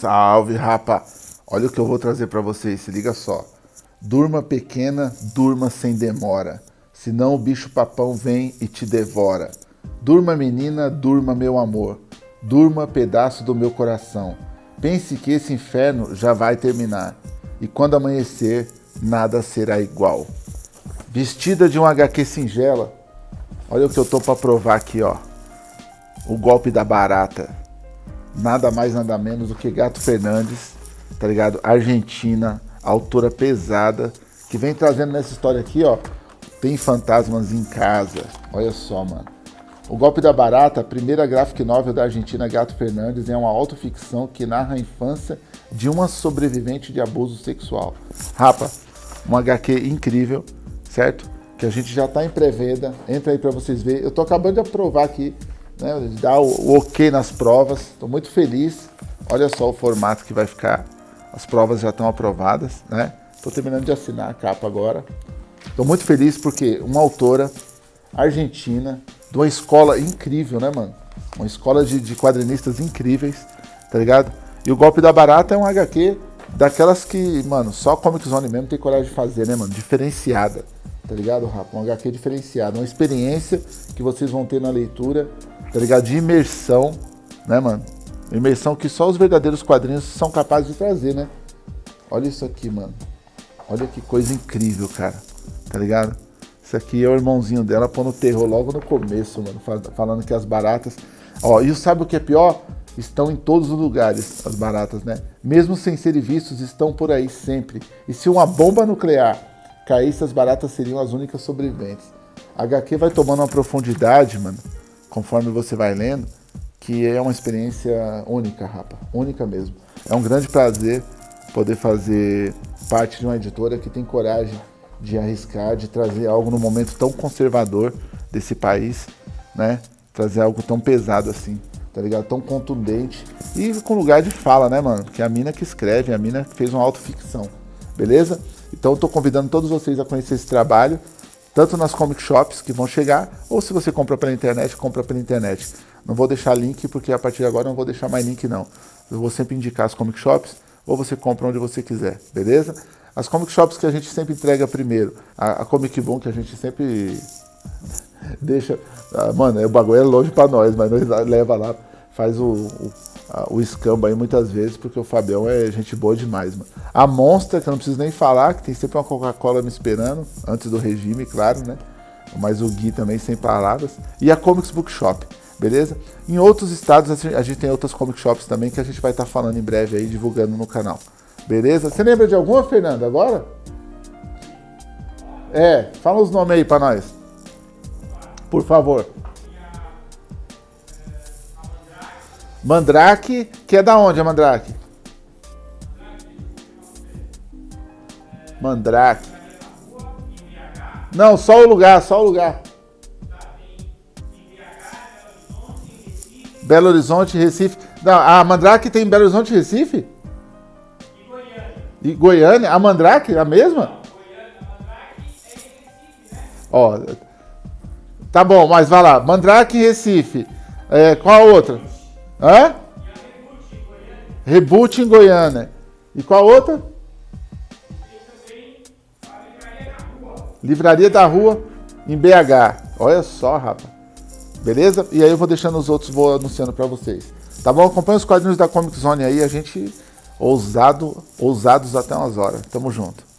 Salve, rapa! Olha o que eu vou trazer para vocês, se liga só. Durma pequena, durma sem demora, senão o bicho papão vem e te devora. Durma menina, durma meu amor, durma pedaço do meu coração. Pense que esse inferno já vai terminar, e quando amanhecer, nada será igual. Vestida de um HQ singela, olha o que eu tô para provar aqui, ó. O golpe da barata nada mais nada menos do que Gato Fernandes, tá ligado? Argentina, autora pesada, que vem trazendo nessa história aqui, ó, tem fantasmas em casa. Olha só, mano. O Golpe da Barata, a primeira graphic novel da Argentina Gato Fernandes, é uma autoficção que narra a infância de uma sobrevivente de abuso sexual. Rapa, um HQ incrível, certo? Que a gente já tá em pré-venda. Entra aí para vocês verem. Eu tô acabando de aprovar aqui né, dar o, ok nas provas. Estou muito feliz. Olha só o formato que vai ficar. As provas já estão aprovadas, né? Estou terminando de assinar a capa agora. Estou muito feliz porque uma autora argentina, de uma escola incrível, né, mano? Uma escola de, de quadrinistas incríveis, tá ligado? E o Golpe da Barata é um HQ daquelas que, mano, só Comic Zone mesmo tem coragem de fazer, né, mano? Diferenciada, tá ligado, Rafa? Um HQ diferenciado, uma experiência que vocês vão ter na leitura tá ligado? De imersão, né, mano? Imersão que só os verdadeiros quadrinhos são capazes de trazer, né? Olha isso aqui, mano. Olha que coisa incrível, cara. Tá ligado? Isso aqui é o irmãozinho dela pondo terror logo no começo, mano. Falando que as baratas... Ó, e sabe o que é pior? Estão em todos os lugares, as baratas, né? Mesmo sem serem vistos, estão por aí sempre. E se uma bomba nuclear caísse, as baratas seriam as únicas sobreviventes. A HQ vai tomando uma profundidade, mano conforme você vai lendo, que é uma experiência única, rapa, única mesmo. É um grande prazer poder fazer parte de uma editora que tem coragem de arriscar, de trazer algo no momento tão conservador desse país, né? Trazer algo tão pesado assim, tá ligado? Tão contundente e com lugar de fala, né, mano? Que é a mina que escreve, a mina que fez uma autoficção, beleza? Então eu tô convidando todos vocês a conhecer esse trabalho tanto nas comic shops que vão chegar, ou se você compra pela internet, compra pela internet. Não vou deixar link, porque a partir de agora não vou deixar mais link não. Eu vou sempre indicar as comic shops, ou você compra onde você quiser, beleza? As comic shops que a gente sempre entrega primeiro, a, a Comic Boom que a gente sempre deixa... Ah, mano, o bagulho é longe para nós, mas nós leva lá, faz o, o o escambo aí muitas vezes, porque o Fabião é gente boa demais, mano. A Monster, que eu não preciso nem falar, que tem sempre uma Coca-Cola me esperando, antes do regime, claro, né? Mas o Gui também, sem palavras. E a Comics Bookshop, beleza? Em outros estados a gente tem outras comic shops também que a gente vai estar tá falando em breve aí, divulgando no canal. Beleza? Você lembra de alguma, Fernando, agora? É, fala os nomes aí pra nós. Por favor. Mandrake, que é da onde a Mandrake? Mandrake. Não, só o lugar, só o lugar. Belo Horizonte, Recife. Não, a Mandrake tem em Belo Horizonte, Recife? E Goiânia. E Goiânia? A Mandrake, a mesma? Ó, tá bom, mas vai lá. Mandrake Recife. É, qual a outra? Hã? Reboot em Goiânia. E qual outra? Livraria da Rua em BH. Olha só, rapaz. Beleza? E aí eu vou deixando os outros, vou anunciando para vocês. Tá bom? Acompanha os quadrinhos da Comic Zone aí, a gente ousado, ousados até umas horas. Tamo junto.